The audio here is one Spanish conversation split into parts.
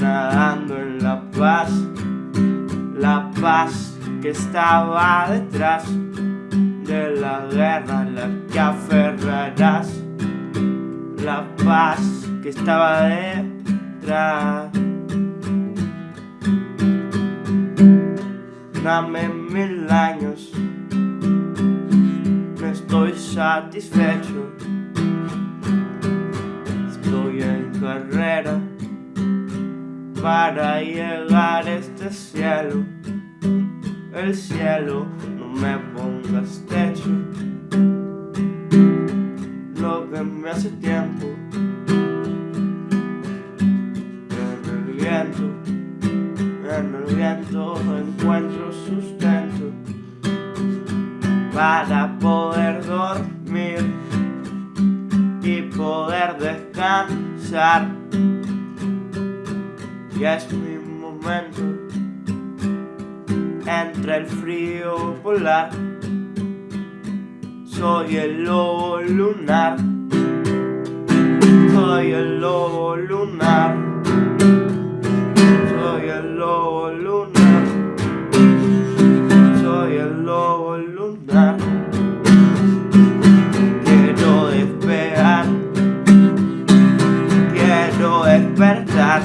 nadando en la paz, la paz que estaba detrás de la guerra la que aferrarás, la paz que estaba detrás. Dame mil años, no estoy satisfecho, estoy en carrera para llegar a este cielo. El cielo, no me pongas techo. Lo que me hace tiempo en el viento, en el viento encuentro sustento para poder dormir y poder descansar. Ya es mi momento entre el frío polar. Soy el lobo lunar. Soy el lobo lunar. Soy el lobo lunar. Soy el lobo lunar. Quiero despegar. Quiero despertar.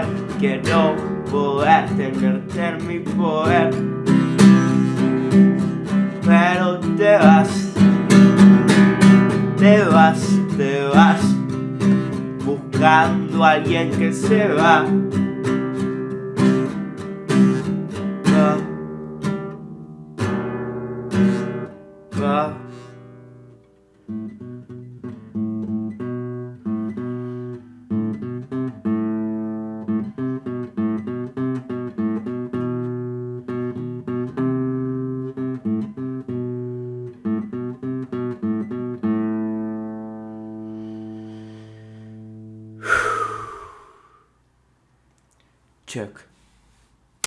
Hacer. Quiero poder tenerte en mi poder. Pero te vas, te vas, te vas. Buscando a alguien que se. Va. çök.